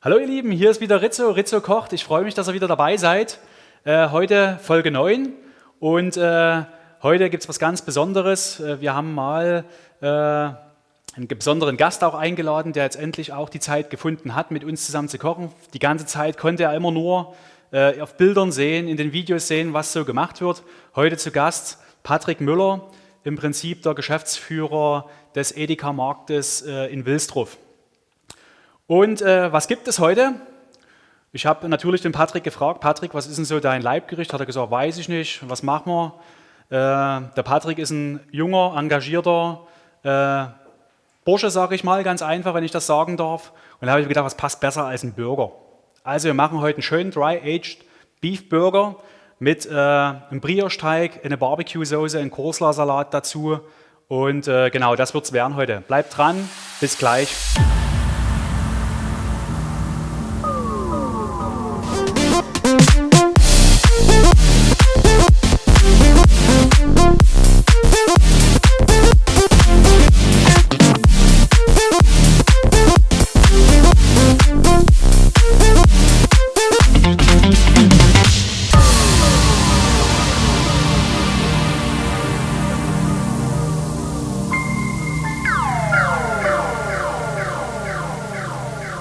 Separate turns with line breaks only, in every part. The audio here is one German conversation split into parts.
Hallo ihr Lieben, hier ist wieder Rizzo, Rizzo kocht. Ich freue mich, dass ihr wieder dabei seid. Äh, heute Folge 9 und äh, heute gibt es was ganz Besonderes. Äh, wir haben mal äh, einen besonderen Gast auch eingeladen, der jetzt endlich auch die Zeit gefunden hat, mit uns zusammen zu kochen. Die ganze Zeit konnte er immer nur äh, auf Bildern sehen, in den Videos sehen, was so gemacht wird. Heute zu Gast Patrick Müller, im Prinzip der Geschäftsführer des Edeka-Marktes äh, in Wilsdruff. Und äh, was gibt es heute? Ich habe natürlich den Patrick gefragt, Patrick, was ist denn so dein Leibgericht? Hat er gesagt, weiß ich nicht, was machen wir? Äh, der Patrick ist ein junger, engagierter äh, Bursche, sage ich mal, ganz einfach, wenn ich das sagen darf. Und da habe ich mir gedacht, was passt besser als ein Burger? Also wir machen heute einen schönen Dry-Aged Beef Burger mit äh, einem Brioche-Teig, eine Barbecue-Soße, einen Korsla-Salat dazu. Und äh, genau, das wird es werden heute. Bleibt dran, bis gleich.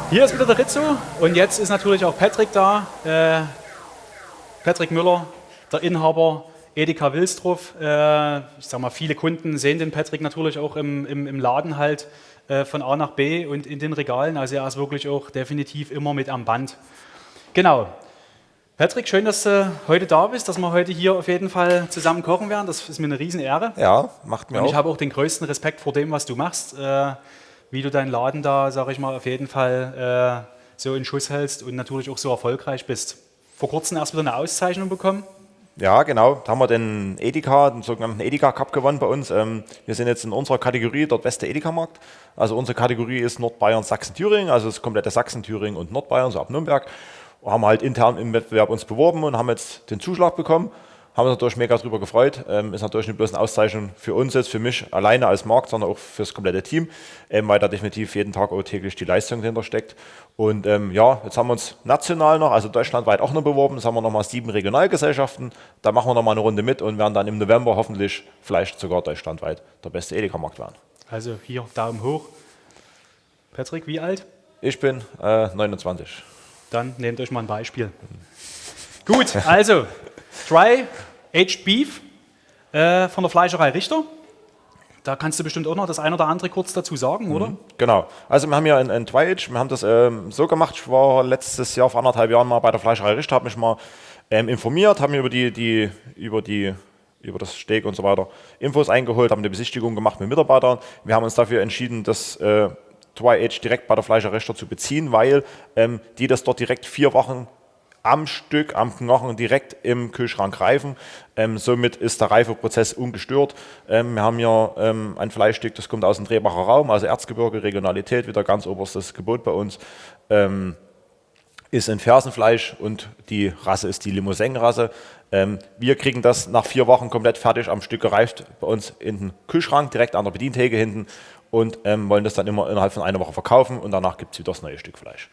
Hier ist wieder der Rizzo und jetzt ist natürlich auch Patrick da. Äh, Patrick Müller, der Inhaber Edeka Wilsdruff. Äh, ich sag mal, viele Kunden sehen den Patrick natürlich auch im, im, im Laden halt äh, von A nach B und in den Regalen. Also er ist wirklich auch definitiv immer mit am Band. Genau. Patrick, schön, dass du heute da bist, dass wir heute hier auf jeden Fall zusammen kochen werden. Das ist mir eine Riesenehre.
Ja, macht mir
und
auch.
Ich habe auch den größten Respekt vor dem, was du machst. Wie du deinen Laden da, sage ich mal, auf jeden Fall äh, so in Schuss hältst und natürlich auch so erfolgreich bist. Vor kurzem erst wieder eine Auszeichnung bekommen.
Ja, genau. Da haben wir den Edeka, den sogenannten Edeka Cup gewonnen bei uns. Ähm, wir sind jetzt in unserer Kategorie dort beste Edeka-Markt. Also unsere Kategorie ist Nordbayern, Sachsen, Thüringen, also das komplette Sachsen, Thüringen und Nordbayern, so ab Nürnberg. Haben halt intern im Wettbewerb uns beworben und haben jetzt den Zuschlag bekommen haben uns natürlich mega darüber gefreut. Ähm, ist natürlich nicht bloß eine Auszeichnung für uns jetzt, für mich alleine als Markt, sondern auch für das komplette Team, ähm, weil da definitiv jeden Tag auch täglich die Leistung dahinter steckt. Und ähm, ja, jetzt haben wir uns national noch, also deutschlandweit auch noch beworben. Jetzt haben wir nochmal sieben Regionalgesellschaften. Da machen wir nochmal eine Runde mit und werden dann im November hoffentlich vielleicht sogar deutschlandweit der beste Edeka-Markt werden.
Also hier Daumen hoch. Patrick, wie alt?
Ich bin äh, 29.
Dann nehmt euch mal ein Beispiel. Gut, also Dry Aged Beef äh, von der Fleischerei Richter. Da kannst du bestimmt auch noch das eine oder andere kurz dazu sagen, oder? Mhm,
genau. Also wir haben hier ein, ein Dry-Age, wir haben das ähm, so gemacht, ich war letztes Jahr vor anderthalb Jahren mal bei der Fleischerei Richter, habe mich mal ähm, informiert, habe mir über die, die, über die über das Steak und so weiter Infos eingeholt, haben eine Besichtigung gemacht mit Mitarbeitern. Wir haben uns dafür entschieden, das äh, Dry-Age direkt bei der Fleischerei Richter zu beziehen, weil ähm, die das dort direkt vier Wochen am Stück, am Knochen direkt im Kühlschrank reifen. Ähm, somit ist der Reifeprozess ungestört. Ähm, wir haben hier ähm, ein Fleischstück, das kommt aus dem Drehbacher Raum, also Erzgebirge, Regionalität, wieder ganz oberstes Gebot bei uns. Ähm, ist ein Fersenfleisch und die Rasse ist die Limousin-Rasse. Ähm, wir kriegen das nach vier Wochen komplett fertig am Stück gereift bei uns in den Kühlschrank, direkt an der Bedientheke hinten und ähm, wollen das dann immer innerhalb von einer Woche verkaufen und danach gibt es wieder das neue Stück Fleisch.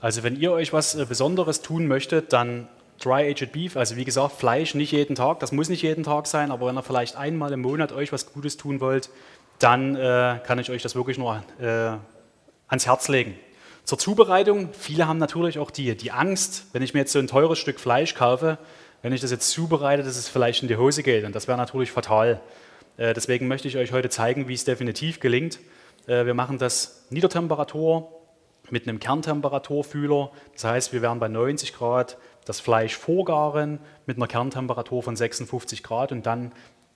Also wenn ihr euch was äh, Besonderes tun möchtet, dann Dry-Aged Beef, also wie gesagt, Fleisch nicht jeden Tag, das muss nicht jeden Tag sein, aber wenn ihr vielleicht einmal im Monat euch was Gutes tun wollt, dann äh, kann ich euch das wirklich nur äh, ans Herz legen. Zur Zubereitung, viele haben natürlich auch die, die Angst, wenn ich mir jetzt so ein teures Stück Fleisch kaufe, wenn ich das jetzt zubereite, dass es vielleicht in die Hose geht und das wäre natürlich fatal. Äh, deswegen möchte ich euch heute zeigen, wie es definitiv gelingt. Äh, wir machen das Niedertemperatur, mit einem Kerntemperaturfühler. Das heißt, wir werden bei 90 Grad das Fleisch vorgaren mit einer Kerntemperatur von 56 Grad und dann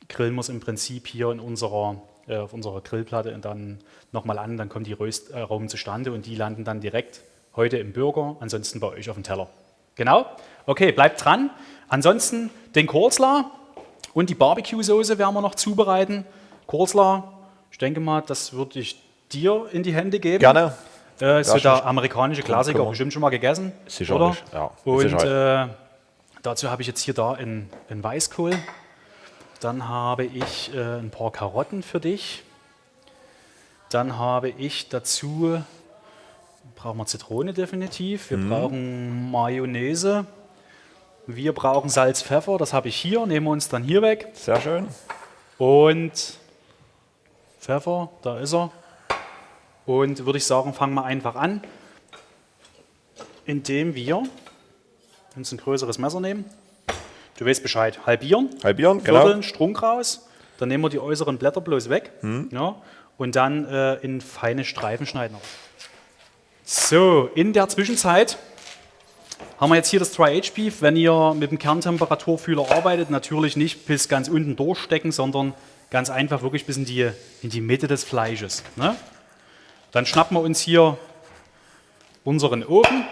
grillen wir es im Prinzip hier in unserer, äh, auf unserer Grillplatte und dann nochmal an, dann kommt die Röstaromen zustande und die landen dann direkt heute im Burger, ansonsten bei euch auf dem Teller. Genau? Okay, bleibt dran. Ansonsten den Korsla und die Barbecue-Soße werden wir noch zubereiten. Korsla, ich denke mal, das würde ich dir in die Hände geben.
Gerne.
Äh, ist so der amerikanische Klassiker, komm, bestimmt schon mal gegessen.
Sicherlich,
oder? ja. Und äh, dazu habe ich jetzt hier da einen, einen Weißkohl. Dann habe ich äh, ein paar Karotten für dich. Dann habe ich dazu brauchen wir Zitrone definitiv. Wir brauchen Mayonnaise. Wir brauchen Salz, Pfeffer. Das habe ich hier. Nehmen wir uns dann hier weg.
Sehr schön.
Und Pfeffer, da ist er. Und würde ich sagen, fangen wir einfach an, indem wir uns ein größeres Messer nehmen. Du weißt Bescheid. Halbieren,
Halbieren, genau.
Vierteln, Strunk raus. Dann nehmen wir die äußeren Blätter bloß weg. Ja, und dann äh, in feine Streifen schneiden. So, in der Zwischenzeit haben wir jetzt hier das Dry-Age-Beef. Wenn ihr mit dem Kerntemperaturfühler arbeitet, natürlich nicht bis ganz unten durchstecken, sondern ganz einfach wirklich bis in die, in die Mitte des Fleisches. Ne? Dann schnappen wir uns hier unseren Ofen.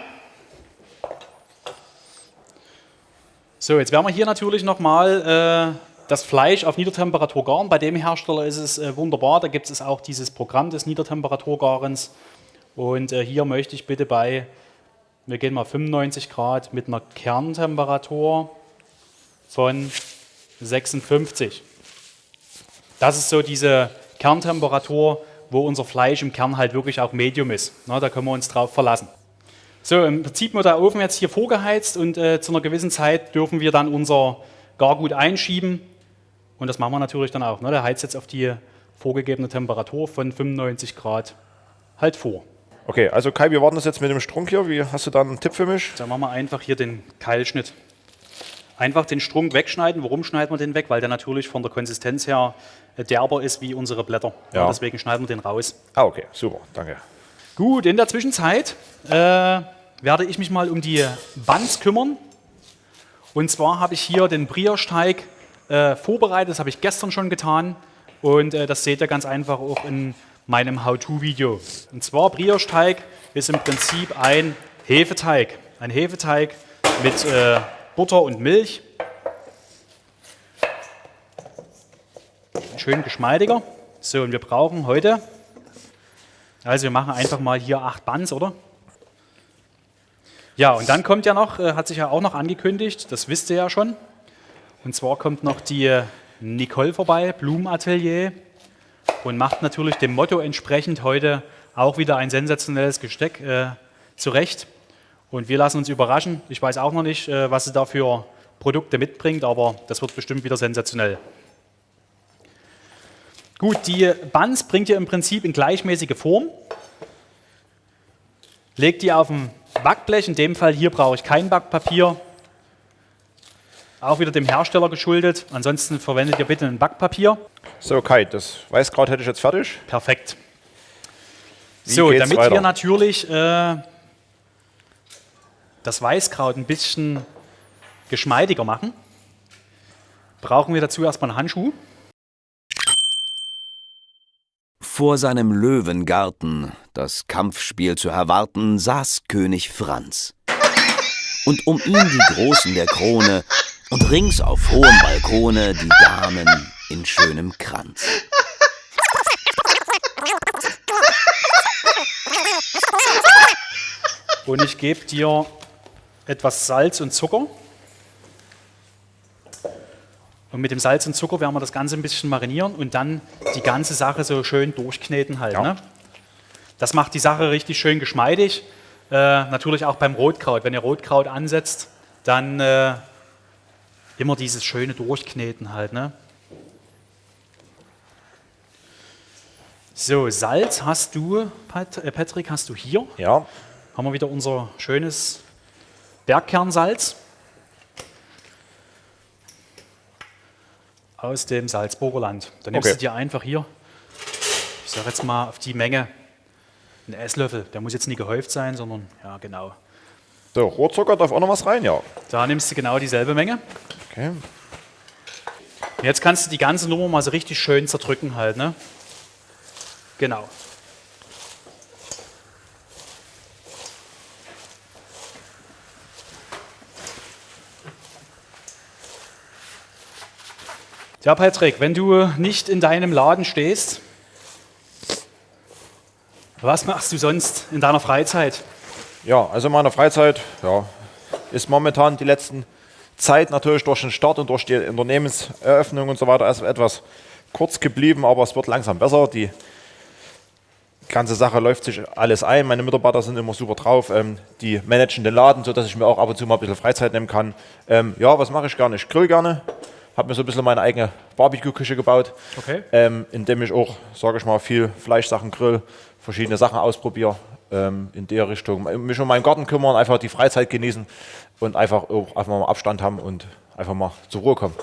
So, jetzt werden wir hier natürlich nochmal äh, das Fleisch auf Niedertemperatur garen. Bei dem Hersteller ist es äh, wunderbar, da gibt es auch dieses Programm des Niedertemperaturgarens. Und äh, hier möchte ich bitte bei, wir gehen mal 95 Grad mit einer Kerntemperatur von 56. Das ist so diese Kerntemperatur, wo unser Fleisch im Kern halt wirklich auch Medium ist. Na, da können wir uns drauf verlassen. So, im Prinzip wird der Ofen jetzt hier vorgeheizt und äh, zu einer gewissen Zeit dürfen wir dann unser Gargut einschieben. Und das machen wir natürlich dann auch. Ne? Der heizt jetzt auf die vorgegebene Temperatur von 95 Grad halt vor.
Okay, also Kai, wir warten das jetzt mit dem Strunk hier. Wie hast du da einen Tipp für mich?
Dann machen wir einfach hier den Keilschnitt. Einfach den Strunk wegschneiden. Warum schneiden wir den weg? Weil der natürlich von der Konsistenz her äh, derber ist wie unsere Blätter.
Ja.
deswegen schneiden wir den raus.
Ah, okay, super, danke.
Gut, in der Zwischenzeit äh, werde ich mich mal um die Buns kümmern. Und zwar habe ich hier den Brioche-Teig äh, vorbereitet, das habe ich gestern schon getan. Und äh, das seht ihr ganz einfach auch in meinem How-To-Video. Und zwar Brioche-Teig ist im Prinzip ein Hefeteig. Ein Hefeteig mit äh, Butter und Milch. Schön geschmeidiger. So, und wir brauchen heute also wir machen einfach mal hier acht Buns, oder? Ja, und dann kommt ja noch, äh, hat sich ja auch noch angekündigt, das wisst ihr ja schon. Und zwar kommt noch die Nicole vorbei, Blumenatelier, und macht natürlich dem Motto entsprechend heute auch wieder ein sensationelles Gesteck äh, zurecht. Und wir lassen uns überraschen. Ich weiß auch noch nicht, äh, was sie da für Produkte mitbringt, aber das wird bestimmt wieder sensationell. Gut, die Buns bringt ihr im Prinzip in gleichmäßige Form. Legt die auf ein Backblech, in dem Fall hier brauche ich kein Backpapier. Auch wieder dem Hersteller geschuldet. Ansonsten verwendet ihr bitte ein Backpapier.
So, Kai, das Weißkraut hätte ich jetzt fertig.
Perfekt.
Wie
so, damit
weiter?
wir natürlich äh, das Weißkraut ein bisschen geschmeidiger machen, brauchen wir dazu erstmal einen Handschuh.
Vor seinem Löwengarten, das Kampfspiel zu erwarten, saß König Franz. Und um ihn die Großen der Krone und rings auf hohem Balkone die Damen in schönem Kranz.
Und ich gebe dir etwas Salz und Zucker. Und mit dem Salz und Zucker werden wir das Ganze ein bisschen marinieren und dann die ganze Sache so schön durchkneten halt.
Ja.
Ne? Das macht die Sache richtig schön geschmeidig. Äh, natürlich auch beim Rotkraut. Wenn ihr Rotkraut ansetzt, dann äh, immer dieses schöne Durchkneten halt. Ne? So, Salz hast du, äh, Patrick, hast du hier
Ja,
haben wir wieder unser schönes Bergkernsalz aus dem Salzburger Land. Da nimmst
Okay.
du dir einfach hier, ich sage jetzt mal auf die Menge, einen Esslöffel. Der muss jetzt nicht gehäuft sein, sondern ja, genau.
so, Rohrzucker darf auch noch was rein, ja.
Da nimmst du genau dieselbe Menge.
Okay.
Und jetzt kannst du die ganze Nummer mal so richtig schön zerdrücken halt, ne? Genau. Ja, Patrick, wenn du nicht in deinem Laden stehst, was machst du sonst in deiner Freizeit?
Ja, also in meiner Freizeit ja, ist momentan die letzten Zeit natürlich durch den Start und durch die Unternehmenseröffnung und so weiter erst etwas kurz geblieben, aber es wird langsam besser. Die ganze Sache läuft sich alles ein. Meine Mitarbeiter sind immer super drauf. Ähm, die managen den Laden, sodass ich mir auch ab und zu mal ein bisschen Freizeit nehmen kann. Ähm, ja, was mache ich gerne? Ich grill gerne. Habe mir so ein bisschen meine eigene Barbecue-Küche gebaut,
Okay.
ähm, indem ich auch, sage ich mal, viel Fleischsachen grill, verschiedene Sachen ausprobiere ähm, in der Richtung. Mich um meinen Garten kümmern, einfach die Freizeit genießen und einfach auch einfach mal Abstand haben und einfach mal zur Ruhe kommen.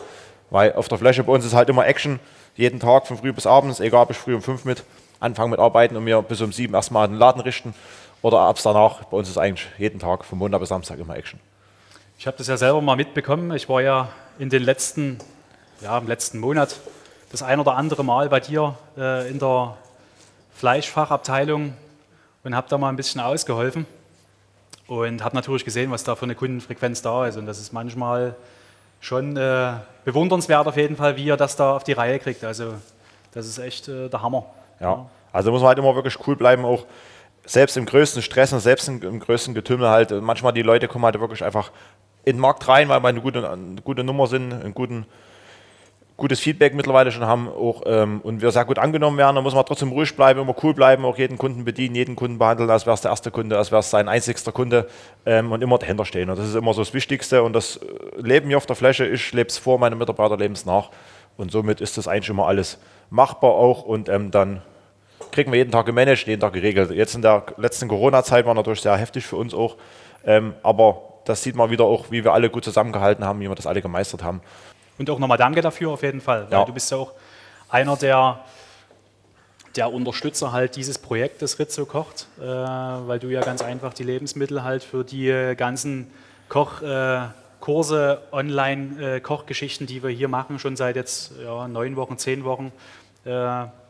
Weil auf der Fläche bei uns ist halt immer Action, jeden Tag von früh bis abends, egal ob ich früh um fünf mit anfange mit Arbeiten und mir bis um sieben erstmal den Laden richten oder abends danach. Bei uns ist eigentlich jeden Tag von Montag bis Samstag immer Action.
Ich habe das ja selber mal mitbekommen. Ich war ja in den letzten, ja, im letzten Monat das ein oder andere Mal bei dir äh, in der Fleischfachabteilung und habe da mal ein bisschen ausgeholfen und habe natürlich gesehen, was da für eine Kundenfrequenz da ist. Und das ist manchmal schon äh, bewundernswert auf jeden Fall, wie ihr das da auf die Reihe kriegt. Also das ist echt äh, der Hammer.
Ja. Also muss man halt immer wirklich cool bleiben, auch selbst im größten Stress und selbst im, größten Getümmel halt. Manchmal die Leute kommen halt wirklich einfach in den Markt rein, weil wir eine gute, eine gute Nummer sind, ein guten, gutes Feedback mittlerweile schon haben auch, ähm, und wir sehr gut angenommen werden. Da muss man trotzdem ruhig bleiben, immer cool bleiben, auch jeden Kunden bedienen, jeden Kunden behandeln, als wäre es der erste Kunde, als wäre es sein einzigster Kunde ähm, und immer dahinter stehen. Und das ist immer so das Wichtigste und das äh, leben wir auf der Fläche. Ich lebe es vor, meine Mitarbeiter leben es nach. Und somit ist das eigentlich immer alles machbar auch und ähm, dann kriegen wir jeden Tag gemanagt, jeden Tag geregelt. Jetzt in der letzten Corona-Zeit war natürlich sehr heftig für uns auch, ähm, aber das sieht man wieder auch, wie wir alle gut zusammengehalten haben, wie wir das alle gemeistert haben.
Und auch nochmal danke dafür auf jeden Fall, weil
Ja.
du bist ja auch einer der, der Unterstützer halt dieses Projektes Rizzo kocht, äh, weil du ja ganz einfach die Lebensmittel halt für die ganzen Kochkurse, äh, Online-Kochgeschichten, die wir hier machen, schon seit jetzt ja, neun Wochen, zehn Wochen, äh,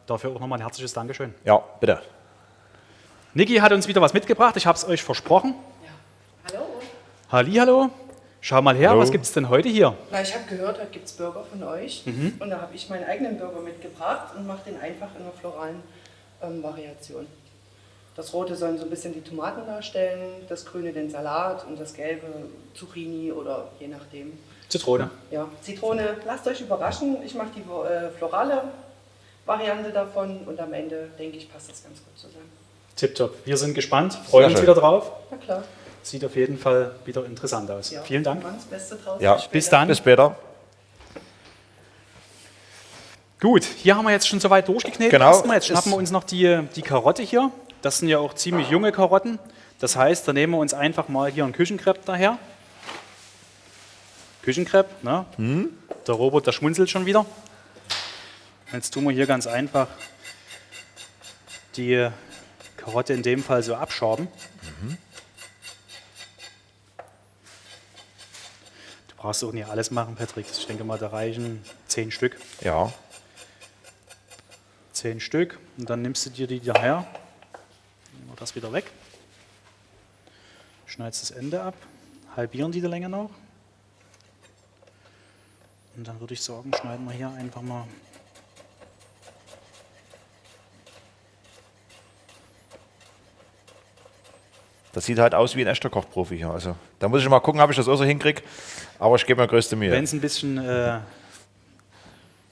dafür auch nochmal ein herzliches Dankeschön.
Ja, bitte.
Niki hat uns wieder was mitgebracht, ich habe es euch versprochen.
Hallo.
Hallihallo, schau mal her,
Hallo.
was gibt es denn heute hier?
Na, ich habe gehört, heute gibt es Burger von euch. Und da habe ich meinen eigenen Burger mitgebracht und mache den einfach in einer floralen ähm, Variation. Das Rote sollen so ein bisschen die Tomaten darstellen, das Grüne den Salat und das Gelbe Zucchini oder je nachdem.
Zitrone.
Ja, Zitrone, lasst euch überraschen. Ich mache die äh, florale Variante davon und am Ende, denke ich, passt das ganz gut zusammen.
Tipptopp. Wir sind gespannt, freuen uns wieder drauf.
Na klar.
Sieht auf jeden Fall wieder interessant aus.
Ja,
Vielen Dank.
wir machen das Beste draus.
Ja.
Bis
Bis dann.
Bis später.
Gut, hier haben wir jetzt schon soweit durchgeknetet.
Genau.
Erstmal, jetzt schnappen wir uns noch die, die Karotte hier. Das sind ja auch ziemlich junge Karotten. Das heißt, da nehmen wir uns einfach mal hier einen Küchenkrepp daher. Küchenkrepp, ne?
Hm?
Der Robot, der schmunzelt schon wieder. Jetzt tun wir hier ganz einfach die Karotte in dem Fall so abschaben. Du brauchst auch nicht alles machen, Patrick. Ich denke mal, da reichen zehn Stück.
Ja.
Zehn Stück. Und dann nimmst du dir die daher. Nehmen wir das wieder weg. Schneidest das Ende ab. Halbieren die Länge noch. Und dann würde ich sagen, schneiden wir hier einfach mal.
Das sieht halt aus wie ein echter Kochprofi hier. Also, da muss ich mal gucken, ob ich das auch so hinkriege. Aber ich gebe mir größte Mühe.
Wenn es ein bisschen äh,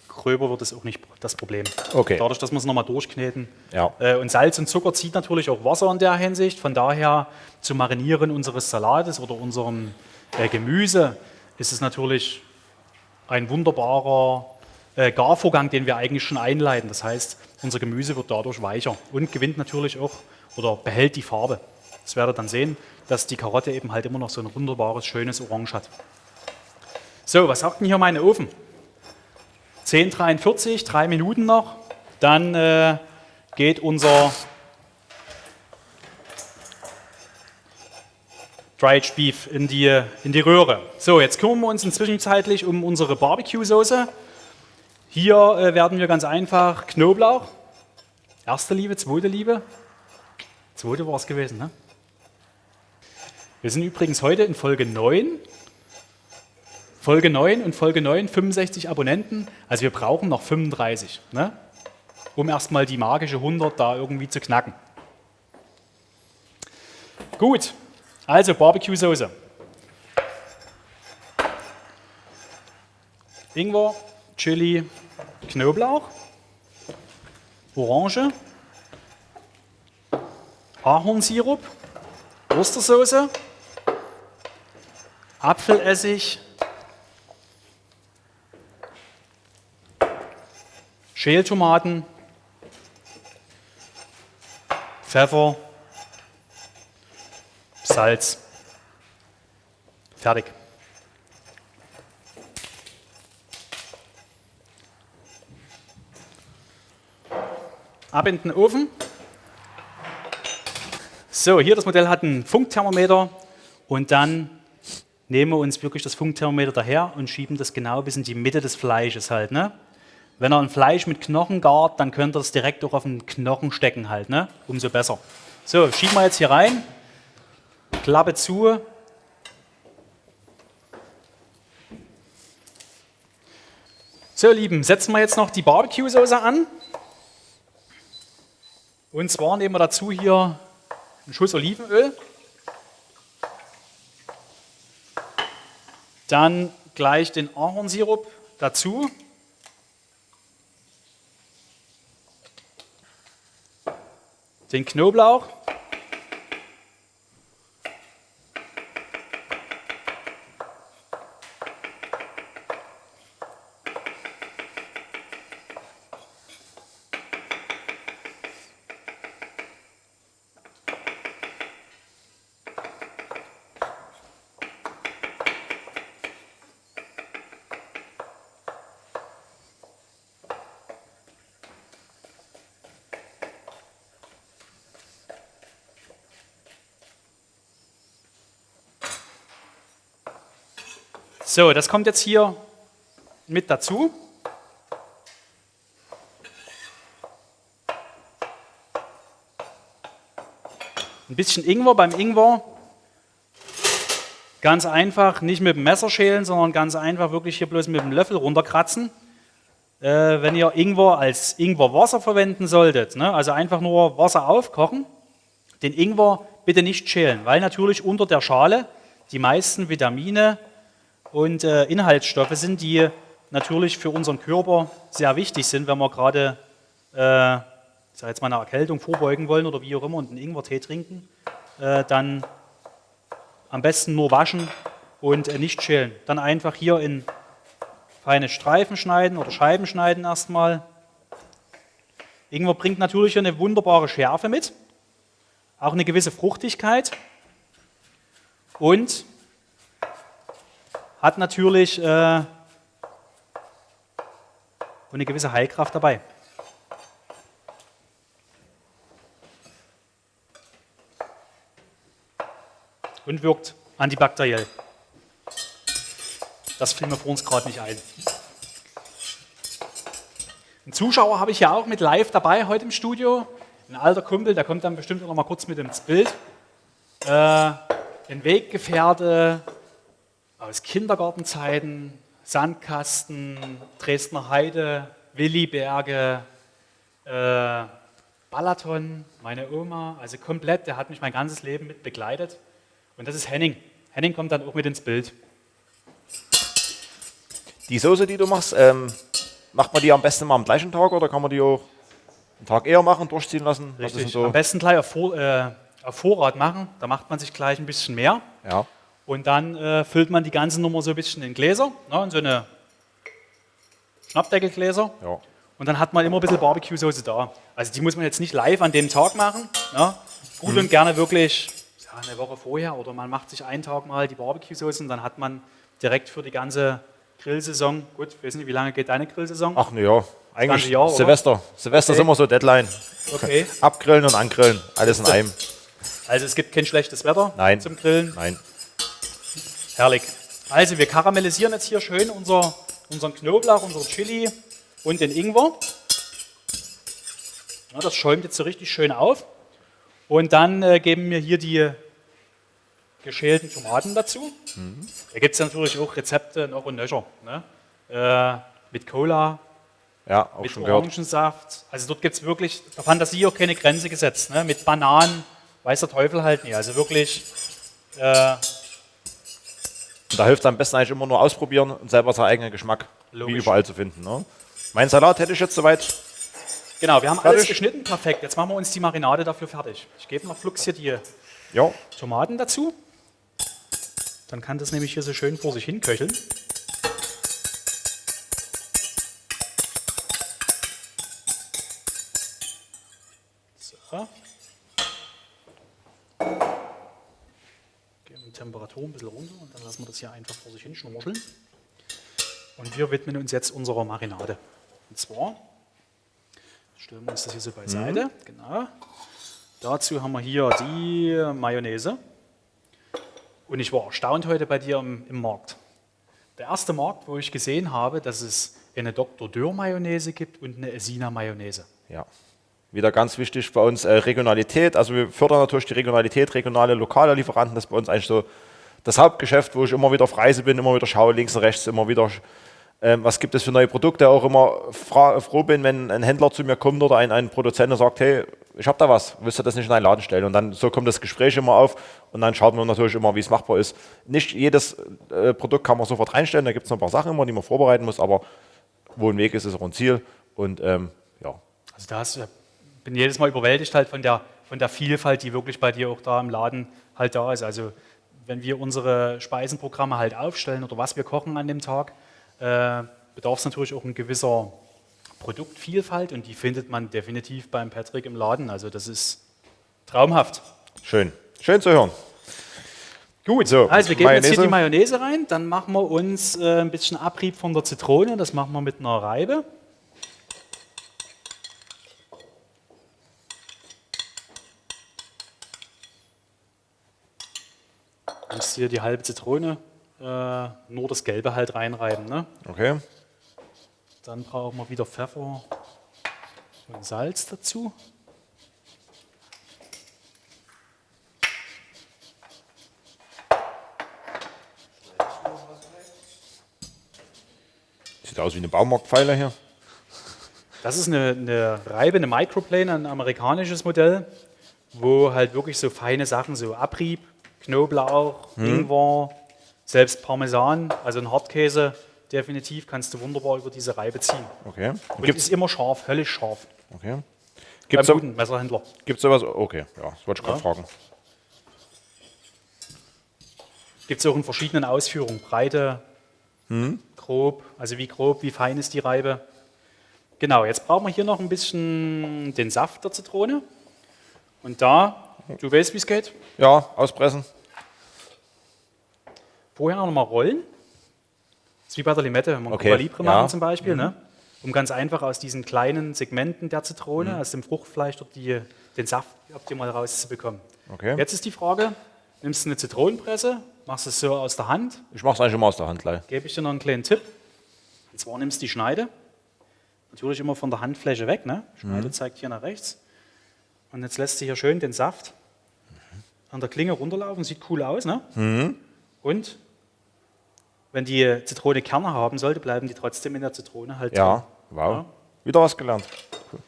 gröber wird, ist auch nicht das Problem.
Okay.
Dadurch, dass wir es nochmal durchkneten.
Ja.
Äh, und Salz und Zucker zieht natürlich auch Wasser in der Hinsicht. Von daher zu marinieren unseres Salates oder unserem äh, Gemüse ist es natürlich ein wunderbarer äh, Garvorgang, den wir eigentlich schon einleiten. Das heißt, unser Gemüse wird dadurch weicher und gewinnt natürlich auch oder behält die Farbe. Das werdet ihr dann sehen, dass die Karotte eben halt immer noch so ein wunderbares, schönes Orange hat. So, was sagt denn hier mein Ofen? 10.43, drei Minuten noch. Dann äh, geht unser Dried Beef in die, in die Röhre. So, jetzt kümmern wir uns inzwischenzeitlich um unsere Barbecue-Soße. Hier äh, werden wir ganz einfach Knoblauch, erste Liebe, zweite Liebe, zweite war es gewesen, ne? Wir sind übrigens heute in Folge 9. Folge 9 und Folge 9, 65 Abonnenten. Also wir brauchen noch 35, ne? um erstmal die magische 100 da irgendwie zu knacken. Gut, also Barbecue-Soße. Ingwer, Chili, Knoblauch, Orange, Ahornsirup, Ostersoße, Apfelessig, Schältomaten, Pfeffer, Salz. Fertig. Ab in den Ofen. So, hier das Modell hat ein Funkthermometer und dann nehmen wir uns wirklich das Funkthermometer daher und schieben das genau bis in die Mitte des Fleisches halt. Ne? Wenn ihr ein Fleisch mit Knochen gart, dann könnt ihr das direkt auch auf den Knochen stecken halt, ne? umso besser. So, schieben wir jetzt hier rein, Klappe zu. So, Lieben, setzen wir jetzt noch die Barbecue-Soße an. Und zwar nehmen wir dazu hier einen Schuss Olivenöl. Dann gleich den Ahornsirup dazu. Den Knoblauch. So, das kommt jetzt hier mit dazu. Ein bisschen Ingwer. Beim Ingwer ganz einfach, nicht mit dem Messer schälen, sondern ganz einfach wirklich hier bloß mit dem Löffel runterkratzen. Äh, wenn ihr Ingwer als Ingwerwasser verwenden solltet, ne, also einfach nur Wasser aufkochen, den Ingwer bitte nicht schälen, weil natürlich unter der Schale die meisten Vitamine und äh, Inhaltsstoffe sind, die natürlich für unseren Körper sehr wichtig sind, wenn wir gerade äh, ich sag jetzt mal eine Erkältung vorbeugen wollen oder wie auch immer und einen Ingwertee trinken, äh, dann am besten nur waschen und äh, nicht schälen. Dann einfach hier in feine Streifen schneiden oder Scheiben schneiden erstmal. Ingwer bringt natürlich eine wunderbare Schärfe mit, auch eine gewisse Fruchtigkeit und hat natürlich äh, eine gewisse Heilkraft dabei. Und wirkt antibakteriell. Das fiel mir vor uns gerade nicht ein. Einen Zuschauer habe ich ja auch mit live dabei heute im Studio. Ein alter Kumpel, der kommt dann bestimmt noch mal kurz mit ins Bild. Äh, ein Weggefährte, aus Kindergartenzeiten, Sandkasten, Dresdner Heide, Williberge, äh, Balaton, meine Oma, also komplett, der hat mich mein ganzes Leben mit begleitet. Und das ist Henning. Henning kommt dann auch mit ins Bild.
Die Soße, die du machst, ähm, macht man die am besten mal am gleichen Tag oder kann man die auch einen Tag eher machen, durchziehen lassen?
Richtig. So? Am besten gleich auf, äh, auf Vorrat machen, da macht man sich gleich ein bisschen mehr.
Ja.
Und dann äh, füllt man die ganze Nummer so ein bisschen in Gläser, ne, in so eine Schnappdeckelgläser.
Ja.
Und dann hat man immer ein bisschen Barbecue-Soße da. Also die muss man jetzt nicht live an dem Tag machen. Ne? Gut mhm. und gerne wirklich ja, eine Woche vorher oder man macht sich einen Tag mal die Barbecue-Soße und dann hat man direkt für die ganze Grillsaison, gut, ich weiß nicht, wie lange geht deine Grillsaison?
Ach ne ja, eigentlich Jahr, Silvester. Silvester okay. ist immer so Deadline.
Okay.
Abgrillen und angrillen, alles in einem.
Also es gibt kein schlechtes Wetter
Nein.
zum Grillen?
Nein.
Herrlich. Also wir karamellisieren jetzt hier schön unser, unseren Knoblauch, unser Chili und den Ingwer. Ja, das schäumt jetzt so richtig schön auf. Und dann äh, geben wir hier die geschälten Tomaten dazu. Mhm. Da gibt es natürlich auch Rezepte noch und nöcher. Ne? Äh, mit Cola,
ja,
mit Orangensaft. Gehört. Also dort gibt es wirklich der Fantasie auch keine Grenze gesetzt. Ne? Mit Bananen, weiß der Teufel halt nicht. Also wirklich äh,
und da hilft es am besten eigentlich immer nur ausprobieren und selber seinen eigenen Geschmack
Logisch.
wie überall zu finden. Ne? Mein Salat hätte ich jetzt soweit
Genau, wir haben
Fertig?
alles geschnitten, perfekt. Jetzt machen wir uns die Marinade dafür fertig. Ich gebe noch flugs hier die
Ja,
Tomaten dazu. Dann kann das nämlich hier so schön vor sich hin köcheln. Die Temperatur ein bisschen runter und dann lassen wir das hier einfach vor sich hin schnorcheln. Und wir widmen uns jetzt unserer Marinade. Und zwar stellen wir uns das hier so beiseite. Genau. Dazu haben wir hier die Mayonnaise. Und ich war erstaunt heute bei dir im, im Markt. Der erste Markt, wo ich gesehen habe, dass es eine Dr. Dürr Mayonnaise gibt und eine Esina Mayonnaise.
ja. Wieder ganz wichtig bei uns äh, Regionalität. Also wir fördern natürlich die Regionalität, regionale, lokale Lieferanten. Das ist bei uns eigentlich so das Hauptgeschäft, wo ich immer wieder auf Reise bin, immer wieder schaue, links und rechts, immer wieder, ähm, was gibt es für neue Produkte. Auch immer froh bin, wenn ein Händler zu mir kommt oder ein, ein Produzent und sagt, hey, ich habe da was, willst du das nicht in einen Laden stellen? Und dann so kommt das Gespräch immer auf und dann schaut man natürlich immer, wie es machbar ist. Nicht jedes äh, Produkt kann man sofort reinstellen, da gibt es noch ein paar Sachen immer, die man vorbereiten muss, aber wo ein Weg ist, ist auch ein Ziel. Und ähm, ja,
Also da hast, du- bin jedes Mal überwältigt halt von der, von der Vielfalt, die wirklich bei dir auch da im Laden halt da ist. Also wenn wir unsere Speisenprogramme halt aufstellen oder was wir kochen an dem Tag, äh, bedarf es natürlich auch ein gewisser Produktvielfalt und die findet man definitiv beim Patrick im Laden. Also das ist traumhaft.
schön. Schön zu hören.
Gut,
So,
also wir geben jetzt hier
Mayonnaise.
die Mayonnaise rein, dann machen wir uns äh, ein bisschen Abrieb von der Zitrone, das machen wir mit einer Reibe. Hier die halbe Zitrone, äh, nur das Gelbe halt reinreiben. Ne?
Okay.
Dann brauchen wir wieder Pfeffer und Salz dazu.
Sieht aus wie eine Baumarktpfeile hier.
Das ist eine, eine Reibe, eine Microplane, ein amerikanisches Modell, wo halt wirklich so feine Sachen, so Abrieb, Knoblauch, Ingwer, selbst Parmesan, also ein Hartkäse, definitiv kannst du wunderbar über diese Reibe ziehen.
Okay.
Und
Gibt's,
ist immer scharf, höllisch scharf.
okay.
Beim
Gibt's, so,
guten Messerhändler.
gibt's sowas? Okay, ja, das wollte ich gerade
Ja.
fragen.
Gibt es auch in verschiedenen Ausführungen. Breite, grob, also wie grob, wie fein ist die Reibe. Genau, jetzt brauchen wir hier noch ein bisschen den Saft der Zitrone. Und da, du weißt, wie es geht,
Ja, auspressen.
Vorher noch mal rollen. Das ist wie bei der Limette, wenn wir
Okay,
Cuba Libre
ja.
machen zum Beispiel. Ne? Um ganz einfach aus diesen kleinen Segmenten der Zitrone,
Mhm.
aus dem Fruchtfleisch, dort die, den Saft optimal rauszubekommen.
Okay.
Jetzt ist die Frage, nimmst du eine Zitronenpresse, machst es so aus der Hand,
Ich mache es eigentlich immer aus der Hand gleich.
gebe ich dir noch einen kleinen Tipp. Und zwar nimmst du die Schneide, natürlich immer von der Handfläche weg. Ne? Schneide zeigt hier nach rechts. Und jetzt lässt du hier schön den Saft an der Klinge runterlaufen, sieht cool aus. Ne? Und wenn die Zitrone Kerne haben sollte, bleiben die trotzdem in der Zitrone halt
Ja,
drin.
wow.
Ja.
Wieder was gelernt. Cool.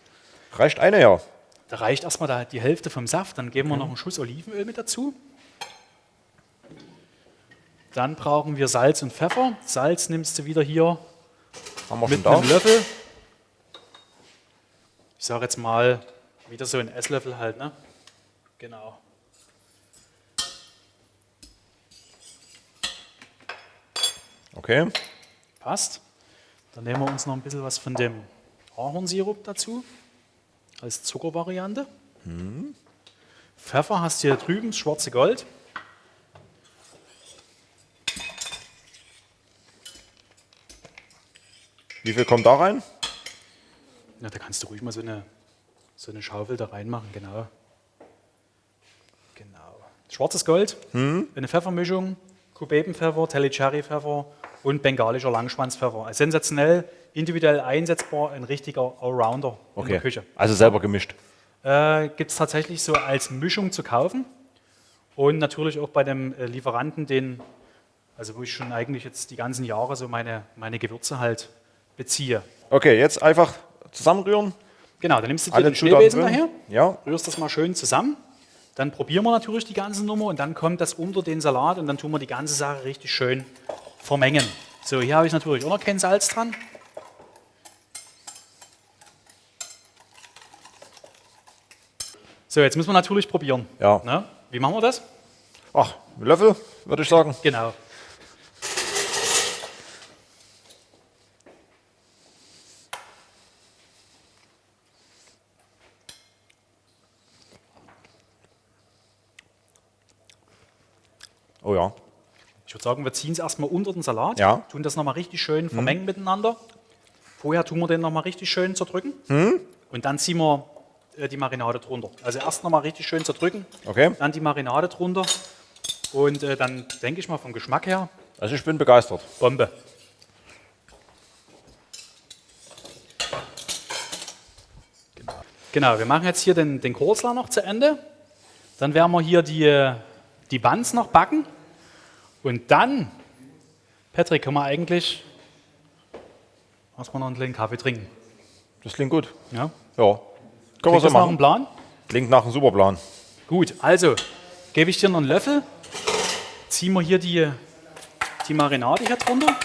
Reicht eine ja.
Da reicht erstmal da die Hälfte vom Saft, dann geben wir noch einen Schuss Olivenöl mit dazu. Dann brauchen wir Salz und Pfeffer. Salz nimmst du wieder hier
Haben wir schon
mit einem Löffel. Ich sage jetzt mal wieder so ein Esslöffel halt, ne? Genau.
Okay.
Passt. Dann nehmen wir uns noch ein bisschen was von dem Ahornsirup dazu, als Zuckervariante. Pfeffer hast du hier drüben, das schwarze Gold.
Wie viel kommt da rein?
Ja, da kannst du ruhig mal so eine, so eine Schaufel da reinmachen, genau. Genau. Schwarzes Gold, eine Pfeffermischung, Kubebenpfeffer, Telly-Cherry-Pfeffer und bengalischer Langschwanzpfeffer. Also Sensationell, individuell einsetzbar, ein richtiger Allrounder in der
Okay.
Küche.
Also selber gemischt.
Äh, Gibt es tatsächlich so als Mischung zu kaufen und natürlich auch bei dem äh, Lieferanten, den, also wo ich schon eigentlich jetzt die ganzen Jahre so meine, meine Gewürze halt beziehe.
Okay, jetzt einfach zusammenrühren.
Genau, dann nimmst du dir den Schneebesen daher,
Ja,
rührst das mal schön zusammen. Dann probieren wir natürlich die ganze Nummer und dann kommt das unter den Salat und dann tun wir die ganze Sache richtig schön vermengen. So, hier habe ich natürlich auch noch kein Salz dran. So, jetzt müssen wir natürlich probieren.
Ja.
Ne? Wie machen wir das?
Ach, Löffel, würde ich sagen.
Genau. Würde sagen, wir ziehen es erstmal unter den Salat,
Ja. Mhm.
tun das nochmal richtig schön vermengen miteinander. Vorher tun wir den nochmal richtig schön zerdrücken
Mhm.
und dann ziehen wir äh, die Marinade drunter. Also erst nochmal richtig schön zerdrücken,
Okay.
dann die Marinade drunter und äh, dann denke ich mal vom Geschmack her,
Also ich bin begeistert.
Bombe. Genau, wir machen jetzt hier den, den Kurzler noch zu Ende. Dann werden wir hier die, die Buns noch backen. Und dann, Patrick, können wir eigentlich erstmal noch einen kleinen Kaffee trinken.
Das klingt gut.
Ja?
Ja. Können wir
Klingt
so
das nach einem
machen.
Plan?
Klingt nach einem super Plan.
Gut, also gebe ich dir noch einen Löffel, ziehen wir hier die, die Marinade hier drunter.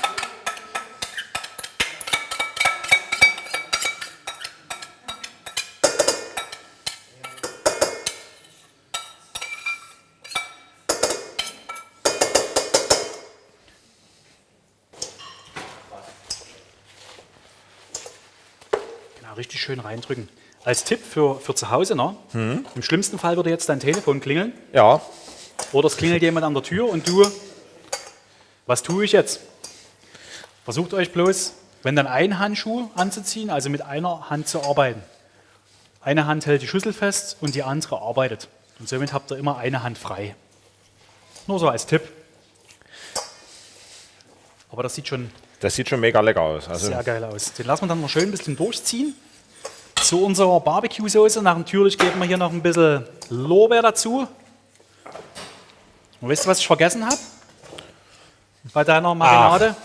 Reindrücken. Als Tipp für, für zu Hause, ne? im schlimmsten Fall würde jetzt dein Telefon klingeln
Ja.
oder es klingelt jemand an der Tür und du, was tue ich jetzt? Versucht euch bloß, wenn dann ein Handschuh anzuziehen, also mit einer Hand zu arbeiten. Eine Hand hält die Schüssel fest und die andere arbeitet. Und somit habt ihr immer eine Hand frei. Nur so als Tipp. Aber das sieht schon
Das sieht schon mega lecker aus. Also,
sehr geil aus. Den lassen wir dann noch schön ein bisschen durchziehen. Zu unserer Barbecue-Soße natürlich geben wir hier noch ein bisschen Lorbeer dazu. Und wisst ihr, was ich vergessen habe? Bei deiner Marinade?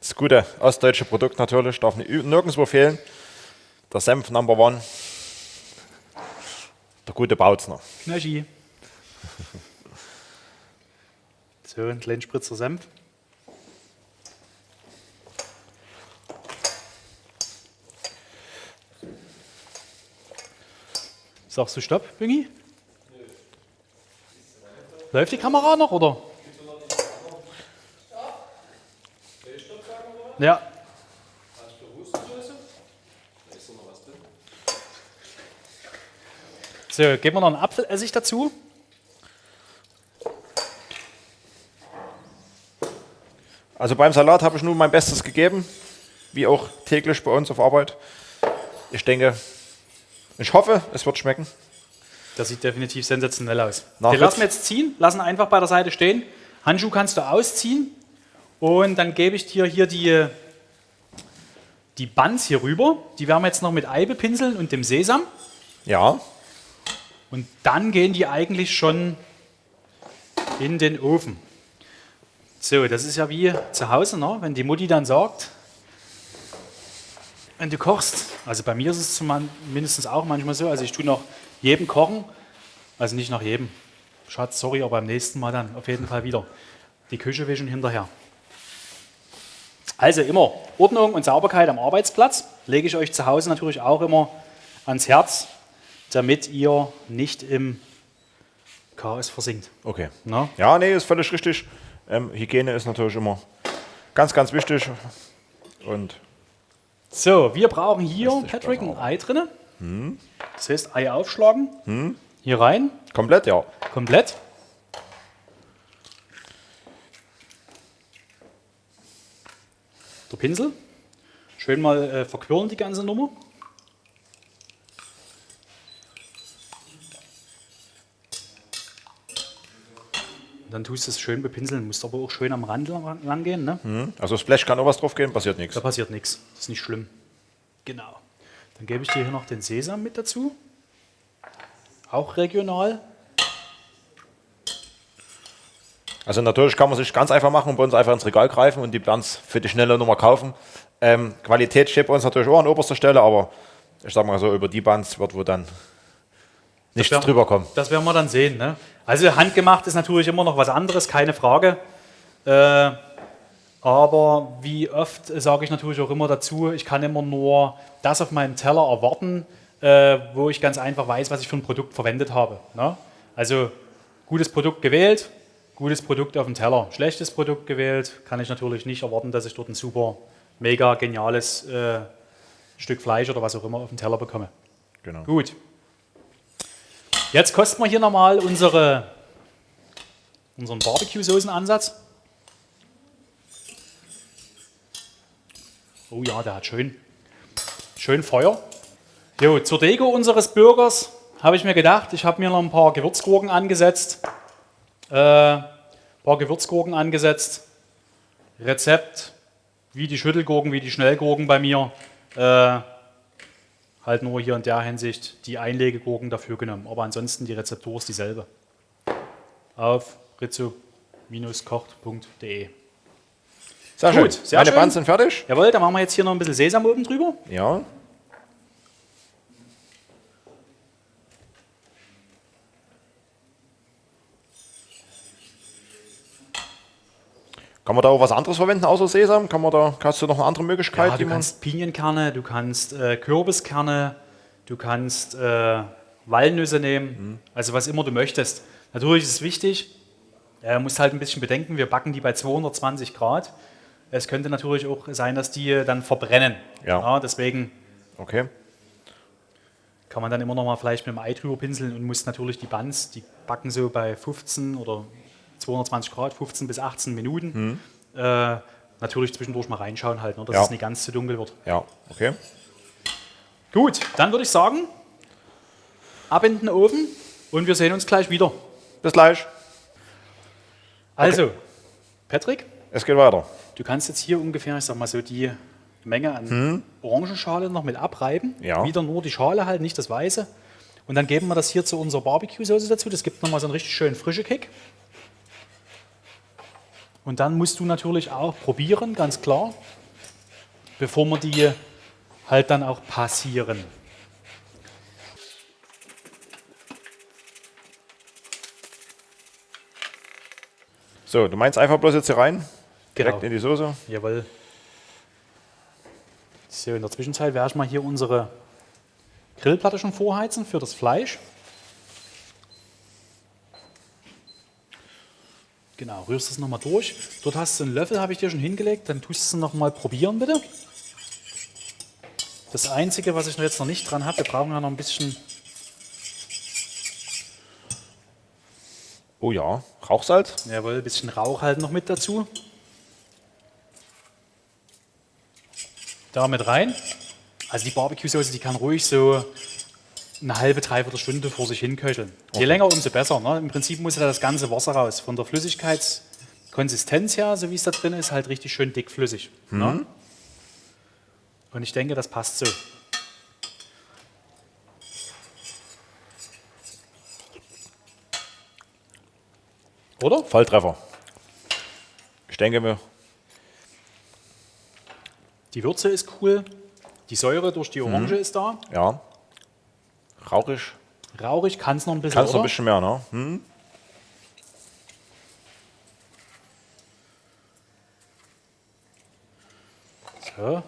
das gute ostdeutsche Produkt natürlich, darf nirgendwo fehlen. Der Senf Number One. Der gute Bautzner.
Knöschi. So, ein kleinen Spritzer Senf. Sagst du Stopp, Büngi? Läuft die Kamera noch, oder? Ja. So, geben wir noch einen Apfelessig dazu.
Also beim Salat habe ich nur mein Bestes gegeben, wie auch täglich bei uns auf Arbeit. Ich denke, ich hoffe, es wird schmecken.
Das sieht definitiv sensationell aus.
Nach
Den lassen wir
jetzt-
ziehen, lassen einfach bei der Seite stehen. Handschuh kannst du ausziehen und dann gebe ich dir hier die, die Buns hier rüber. Die werden wir jetzt noch mit Ei bepinseln und dem Sesam.
Ja,
Und dann gehen die eigentlich schon in den Ofen. So, das ist ja wie zu Hause, ne? wenn die Mutti dann sagt, wenn du kochst, also bei mir ist es mindestens auch manchmal so, also ich tue nach jedem Kochen, also nicht nach jedem, Schatz, sorry, aber beim nächsten Mal dann auf jeden Fall wieder die Küche wischen hinterher. Also immer Ordnung und Sauberkeit am Arbeitsplatz, lege ich euch zu Hause natürlich auch immer ans Herz, damit ihr nicht im Chaos versinkt.
okay.
Na?
Ja, nee, ist völlig richtig. Ähm, Hygiene ist natürlich immer ganz, ganz wichtig. Und
So, wir brauchen hier, Patrick, ein Ei drin. Das heißt, Ei aufschlagen, hier rein,
komplett, ja.
komplett. Der Pinsel. Schön mal äh, verquirlen die ganze Nummer. Dann tust du es schön bepinseln, musst aber auch schön am Rand lang, gehen. Ne?
Also das Blech kann auch was drauf gehen, passiert nichts.
Da passiert nichts. Das ist nicht schlimm. Genau. Dann gebe ich dir hier noch den Sesam mit dazu. Auch regional.
Also natürlich kann man sich ganz einfach machen und bei uns einfach ins Regal greifen und die Buns für die schnelle Nummer kaufen. Ähm, Qualität steht bei uns natürlich auch an oberster Stelle, aber ich sag mal so, über die Buns wird wo dann nichts drüber kommen.
Das werden wir dann sehen. Ne? Also handgemacht ist natürlich immer noch was anderes, keine Frage. Äh, aber wie oft sage ich natürlich auch immer dazu, ich kann immer nur das auf meinem Teller erwarten, äh, wo ich ganz einfach weiß, was ich für ein Produkt verwendet habe. Ne? Also gutes Produkt gewählt, gutes Produkt auf dem Teller. Schlechtes Produkt gewählt, kann ich natürlich nicht erwarten, dass ich dort ein super, mega geniales äh, Stück Fleisch oder was auch immer auf dem Teller bekomme.
Genau.
Gut. Jetzt kosten wir hier nochmal unsere, unseren Barbecue-Soßenansatz. Oh ja, der hat schön, schön Feuer. Jo, zur Deko unseres Burgers habe ich mir gedacht, ich habe mir noch ein paar Gewürzgurken angesetzt. Äh, ein paar Gewürzgurken angesetzt. Rezept, wie die Schüttelgurken, wie die Schnellgurken bei mir. Äh, halt nur hier in der Hinsicht die Einlegegurken dafür genommen. Aber ansonsten die Rezeptur ist dieselbe. Auf rizzo-kocht.de.
Sehr
Gut,
schön.
sehr
Meine
schön.
Buns sind fertig.
Jawohl, dann machen wir jetzt hier noch ein bisschen Sesam oben drüber.
Ja. Kann man da auch was anderes verwenden außer Sesam? Kann man da, hast du noch eine andere Möglichkeit?
Ja, du kannst Pinienkerne, du kannst äh, Kürbiskerne, du kannst äh, Walnüsse nehmen, also was immer du möchtest. Natürlich ist es wichtig, äh, musst halt ein bisschen bedenken, wir backen die bei 220 Grad. Es könnte natürlich auch sein, dass die dann verbrennen.
Ja.
deswegen
Okay.
kann man dann immer noch mal vielleicht mit dem Ei drüber pinseln und muss natürlich die Buns, die backen so bei 15 oder 220 Grad, 15 bis 18 Minuten. Äh, natürlich zwischendurch mal reinschauen halt, ne, dass
Ja.
es nicht ganz zu dunkel wird.
Ja, okay.
Gut, dann würde ich sagen, ab in den Ofen und wir sehen uns gleich wieder.
Bis gleich.
Also, Patrick,
Es geht weiter.
du kannst jetzt hier ungefähr, ich sag mal so, die Menge an Orangenschale noch mit abreiben.
Ja.
Wieder nur die Schale halt, nicht das Weiße. Und dann geben wir das hier zu unserer Barbecue-Soße dazu. Das gibt nochmal so einen richtig schönen frischen Kick. Und dann musst du natürlich auch probieren, ganz klar, bevor wir die halt dann auch passieren.
So, du meinst einfach bloß jetzt hier rein? Direkt
Genau.
in die Soße?
Jawohl. So, in der Zwischenzeit werde ich mal hier unsere Grillplatte schon vorheizen für das Fleisch. Genau, rührst es nochmal durch. Dort hast du einen Löffel, habe ich dir schon hingelegt. Dann tust du es nochmal probieren, bitte. Das Einzige, was ich noch jetzt noch nicht dran habe, wir brauchen ja noch ein bisschen
Oh ja, Rauchsalz.
Jawohl, ein bisschen Rauch halt noch mit dazu. Da mit rein. Also die Barbecue-Soße, die kann ruhig so eine halbe, dreiviertel Stunde vor sich hin köcheln. Je länger, umso besser. Ne? Im Prinzip muss da das ganze Wasser raus. Von der Flüssigkeitskonsistenz her, so wie es da drin ist, halt richtig schön dickflüssig. Ne? Und ich denke, das passt so. Oder?
Volltreffer. Ich denke mir,
Die Würze ist cool. Die Säure durch die Orange ist da.
ja. Rauchig.
Rauchig kann es noch ein bisschen.
Kannst noch
oder?
ein bisschen mehr, ne? Hm?
So.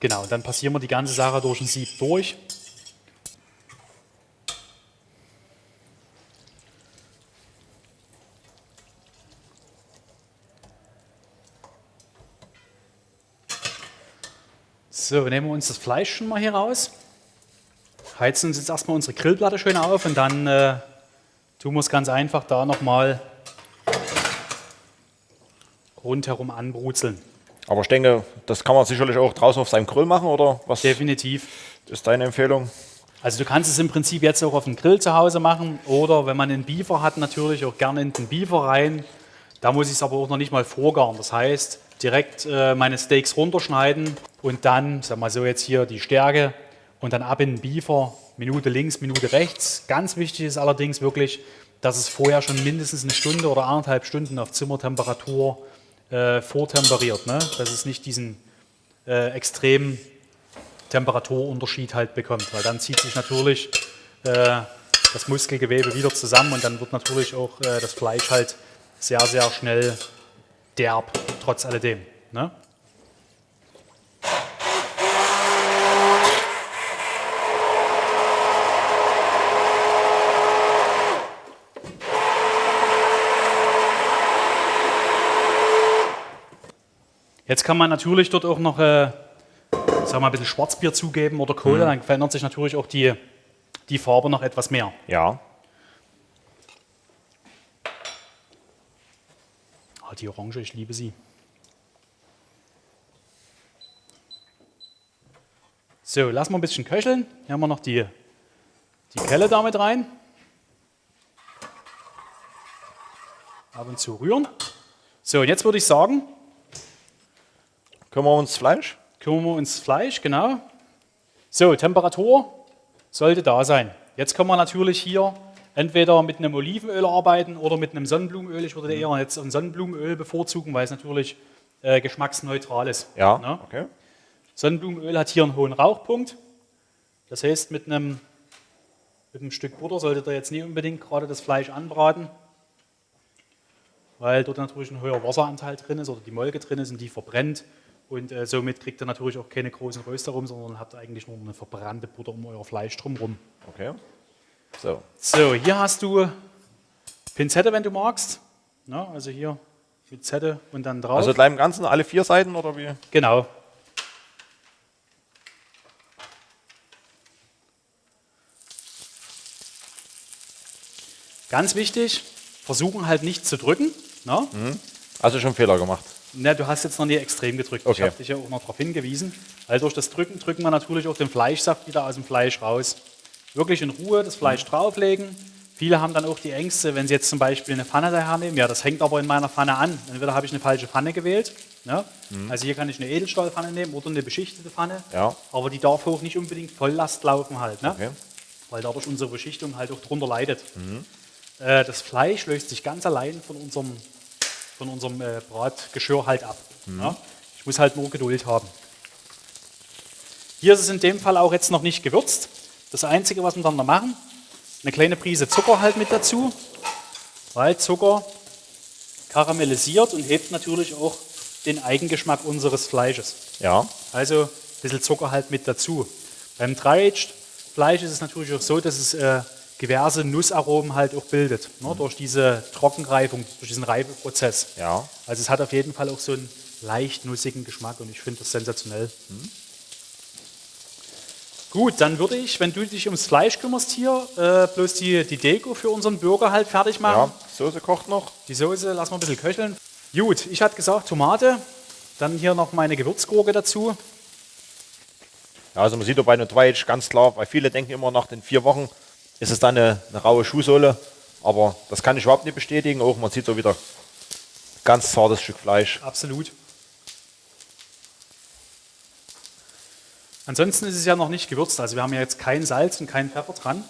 Genau, dann passieren wir die ganze Sache durch ein Sieb durch. So, nehmen wir uns das Fleisch schon mal hier raus. Heizen uns jetzt erstmal unsere Grillplatte schön auf und dann äh, tun wir es ganz einfach da nochmal rundherum anbrutzeln.
Aber ich denke, das kann man sicherlich auch draußen auf seinem Grill machen, oder was
Definitiv.
ist deine Empfehlung?
Also du kannst es im Prinzip jetzt auch auf dem Grill zu Hause machen oder wenn man einen Beefer hat, natürlich auch gerne in den Beefer rein. Da muss ich es aber auch noch nicht mal vorgaren. Das heißt, direkt äh, meine Steaks runterschneiden und dann, sag mal so jetzt hier die Stärke und dann ab in den Beefer, Minute links, Minute rechts. Ganz wichtig ist allerdings wirklich, dass es vorher schon mindestens eine Stunde oder anderthalb Stunden auf Zimmertemperatur äh, vortemperiert. Ne? Dass es nicht diesen äh, extremen Temperaturunterschied halt bekommt, weil dann zieht sich natürlich äh, das Muskelgewebe wieder zusammen und dann wird natürlich auch äh, das Fleisch halt sehr, sehr schnell derb, trotz alledem. Ne? Jetzt kann man natürlich dort auch noch äh, sag mal, ein bisschen Schwarzbier zugeben oder Kohle, mhm. dann verändert sich natürlich auch die, die Farbe noch etwas mehr.
Ja.
Ah, die Orange, ich liebe sie. So, lassen wir ein bisschen köcheln. Hier haben wir noch die, die Kelle damit rein. Ab und zu rühren. So, und jetzt würde ich sagen,
Kümmern wir uns Fleisch?
kümmern wir uns Fleisch, genau. So, Temperatur sollte da sein. Jetzt können wir natürlich hier entweder mit einem Olivenöl arbeiten oder mit einem Sonnenblumenöl. Ich würde eher jetzt ein Sonnenblumenöl bevorzugen, weil es natürlich äh, geschmacksneutral ist.
Ja.
Ne?
Okay.
Sonnenblumenöl hat hier einen hohen Rauchpunkt. Das heißt, mit einem, mit einem Stück Butter solltet ihr jetzt nicht unbedingt gerade das Fleisch anbraten, weil dort natürlich ein hoher Wasseranteil drin ist oder die Molke drin ist und die verbrennt. Und äh, somit kriegt ihr natürlich auch keine großen Röster rum, sondern habt eigentlich nur eine verbrannte Butter um euer Fleisch drumherum.
Okay. So.
So, hier hast du Pinzette, wenn du magst. Ja, also hier mit Zette und dann drauf.
Also gleich im Ganzen alle vier Seiten oder wie?
Genau. Ganz wichtig, versuchen halt nicht zu drücken. Ne?
Also schon Fehler gemacht.
Ne, du hast jetzt noch nie extrem gedrückt. Ich
Okay.
habe dich ja auch noch darauf hingewiesen. Weil durch das Drücken drücken wir natürlich auch den Fleischsaft wieder aus dem Fleisch raus. Wirklich in Ruhe das Fleisch drauflegen. Viele haben dann auch die Ängste, wenn sie jetzt zum Beispiel eine Pfanne daher nehmen. Ja, das hängt aber in meiner Pfanne an. Entweder habe ich eine falsche Pfanne gewählt. Ne? Also hier kann ich eine Edelstahlpfanne nehmen oder eine beschichtete Pfanne.
Ja.
Aber die darf auch nicht unbedingt Volllast laufen halt. Ne?
Okay.
weil dadurch unsere Beschichtung halt auch drunter leidet. Äh, das Fleisch löst sich ganz allein von unserem, von unserem äh, Bratgeschirr halt ab. Ja? Ich muss halt nur Geduld haben. Hier ist es in dem Fall auch jetzt noch nicht gewürzt. Das Einzige, was wir dann noch machen, eine kleine Prise Zucker halt mit dazu, weil Zucker karamellisiert und hebt natürlich auch den Eigengeschmack unseres Fleisches.
Ja.
Also ein bisschen Zucker halt mit dazu. Beim Dry-Aged Fleisch ist es natürlich auch so, dass es äh, diverse Nussaromen halt auch bildet, ne, durch diese Trockenreifung, durch diesen Reifeprozess.
Ja.
Also es hat auf jeden Fall auch so einen leicht nussigen Geschmack und ich finde das sensationell. Gut, dann würde ich, wenn du dich ums Fleisch kümmerst hier, äh, bloß die, die Deko für unseren Burger halt fertig machen.
Ja. Soße kocht noch.
Die Soße lassen wir ein bisschen köcheln. Gut, ich hatte gesagt Tomate, dann hier noch meine Gewürzgurke dazu.
Ja, also man sieht doch bei einem Twitch ganz klar, weil viele denken immer nach den vier Wochen ist es dann eine, eine raue Schuhsohle. Aber das kann ich überhaupt nicht bestätigen. Auch man sieht so wieder ganz zartes Stück Fleisch.
Absolut. Ansonsten ist es ja noch nicht gewürzt. Also wir haben ja jetzt kein Salz und kein Pfeffer dran.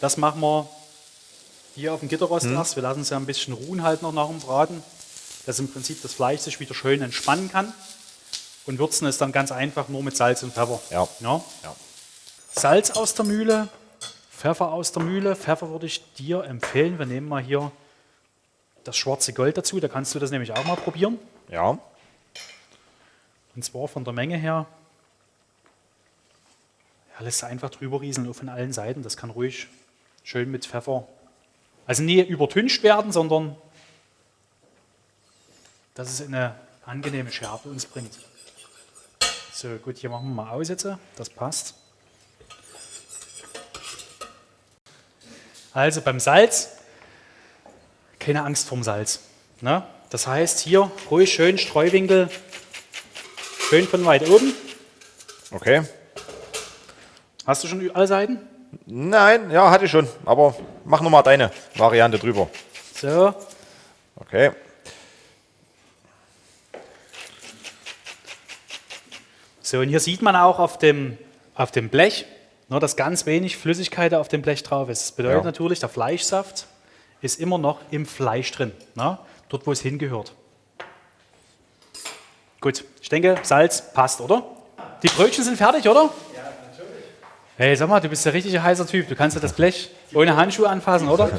Das machen wir hier auf dem Gitterrost erst. Wir lassen es ja ein bisschen ruhen halt noch nach dem Braten, dass im Prinzip das Fleisch sich wieder schön entspannen kann. Und würzen es dann ganz einfach nur mit Salz und Pfeffer.
Ja.
Ja.
Ja.
Salz aus der Mühle, Pfeffer aus der Mühle. Pfeffer würde ich dir empfehlen. Wir nehmen mal hier das schwarze Gold dazu. Da kannst du das nämlich auch mal probieren.
Ja.
Und zwar von der Menge her. Lässt einfach drüber rieseln, auf von allen Seiten. Das kann ruhig schön mit Pfeffer. Also nie übertüncht werden, sondern dass es eine angenehme Schärfe uns bringt. So, gut, hier machen wir mal aus. Das passt. Also beim Salz, keine Angst vorm Salz. Ne? Das heißt, hier ruhig schön Streuwinkel, schön von weit oben.
Okay.
Hast du schon alle Seiten?
Nein, ja, hatte ich schon. Aber mach nochmal deine Variante drüber.
So,
Okay.
so und hier sieht man auch auf dem, auf dem Blech, nur dass ganz wenig Flüssigkeit auf dem Blech drauf ist. Das bedeutet
Ja.
natürlich, der Fleischsaft ist immer noch im Fleisch drin, ne? dort wo es hingehört. Gut, ich denke, Salz passt, oder? Die Brötchen sind fertig, oder? Ja. Hey, sag mal, du bist der richtige heißer Typ. Du kannst ja das Blech ohne Handschuhe anfassen, oder?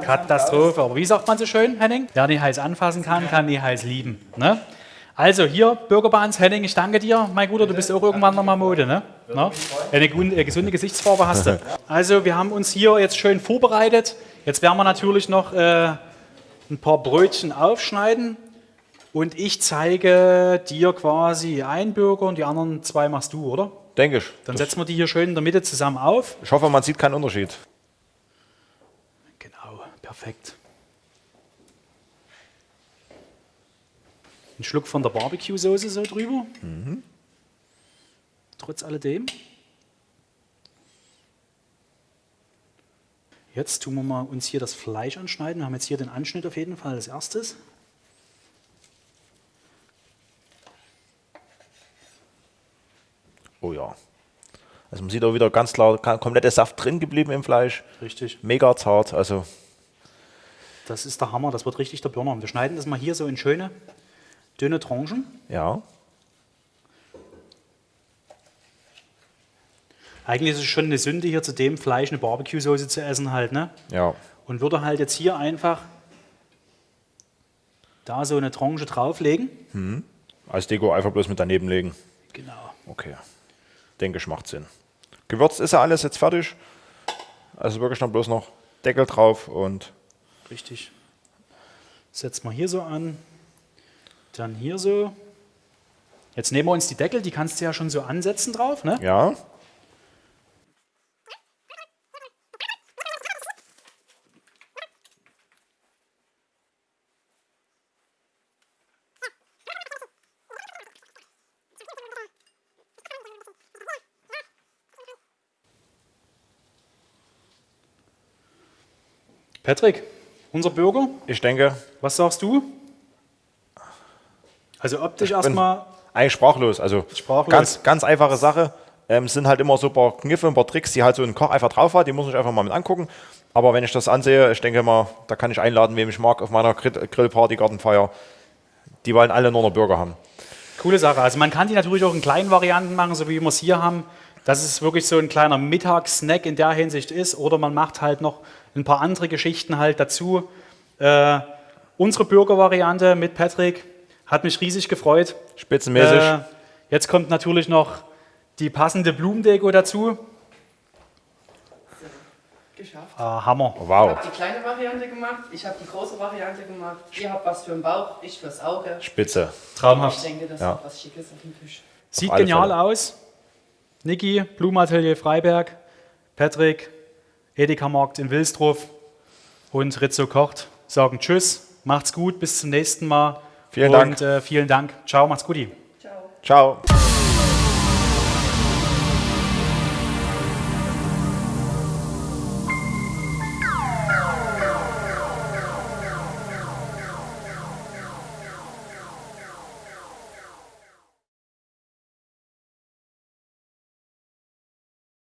Katastrophe. Aber wie sagt man so schön, Henning? Wer nie heiß anfassen kann, kann nie heiß lieben. Ne? Also hier, Bürgerbahns, Henning, ich danke dir. Mein Guter, du bist auch irgendwann nochmal Mode. Ne? Ne? Eine gesunde Gesichtsfarbe hast du. Also wir haben uns hier jetzt schön vorbereitet. Jetzt werden wir natürlich noch äh, ein paar Brötchen aufschneiden Und ich zeige dir quasi einen Burger und die anderen zwei machst du, oder?
Denke ich.
Dann setzen wir die hier schön in der Mitte zusammen auf.
ich hoffe, man sieht keinen Unterschied.
Genau, perfekt. Ein Schluck von der Barbecue-Soße so drüber. Trotz alledem. Jetzt tun wir mal uns hier das Fleisch anschneiden. Wir haben jetzt hier den Anschnitt auf jeden Fall als erstes.
Oh ja. Also man sieht auch wieder ganz klar, kompletter Saft drin geblieben im Fleisch.
Richtig.
Mega zart. Also
Das ist der Hammer, das wird richtig der Burner. Wir schneiden das mal hier so in schöne, dünne Tranchen.
ja.
Eigentlich ist es schon eine Sünde, hier zu dem Fleisch eine Barbecue-Soße zu essen halt, ne?
Ja.
Und würde halt jetzt hier einfach da so eine Tranche drauflegen.
Als Deko einfach bloß mit daneben legen.
Genau.
Okay. Denke ich, macht Sinn. Gewürzt ist ja alles jetzt fertig. Also wirklich noch bloß noch Deckel drauf und
Richtig. Setzen wir hier so an. Dann hier so. Jetzt nehmen wir uns die Deckel, die kannst du ja schon so ansetzen drauf, ne?
ja.
Patrick, unser Burger,
Ich denke,
was sagst du? Also optisch erstmal
eigentlich sprachlos. Also
Sprachlos.
ganz, ganz einfache Sache. Ähm, es sind halt immer so ein paar Kniffe, ein paar Tricks, die halt so ein Koch einfach drauf hat. Die muss ich einfach mal mit angucken. Aber wenn ich das ansehe, ich denke mal, da kann ich einladen, wem ich mag, auf meiner Grill- Grillparty, Gartenfeier. Die wollen alle nur noch Burger haben.
Coole Sache. Also man kann die natürlich auch in kleinen Varianten machen, so wie wir es hier haben. Dass es wirklich so ein kleiner Mittagssnack in der Hinsicht ist. Oder man macht halt noch ein paar andere Geschichten halt dazu. Äh, unsere Burger-Variante mit Patrick hat mich riesig gefreut.
Spitzenmäßig.
Äh, jetzt kommt natürlich noch die passende Blumendeko dazu.
Geschafft.
Ah, Hammer.
Ich
wow.
habe die kleine Variante gemacht, ich habe die große Variante gemacht. Ihr habt was für den Bauch, ich fürs Auge.
Spitze.
Ich
Traumhaft.
denke, das
Ja.
ist was Schickes auf dem Tisch.
Sieht genial
Fälle.
aus. Niki, Blumenatelier Freiberg, Patrick, Edeka Markt in Wilsdruff und Rizzo kocht sagen Tschüss, macht's gut, bis zum nächsten Mal.
Vielen
und,
Dank.
Äh, vielen Dank. Ciao, macht's gut.
Ciao.
Ciao.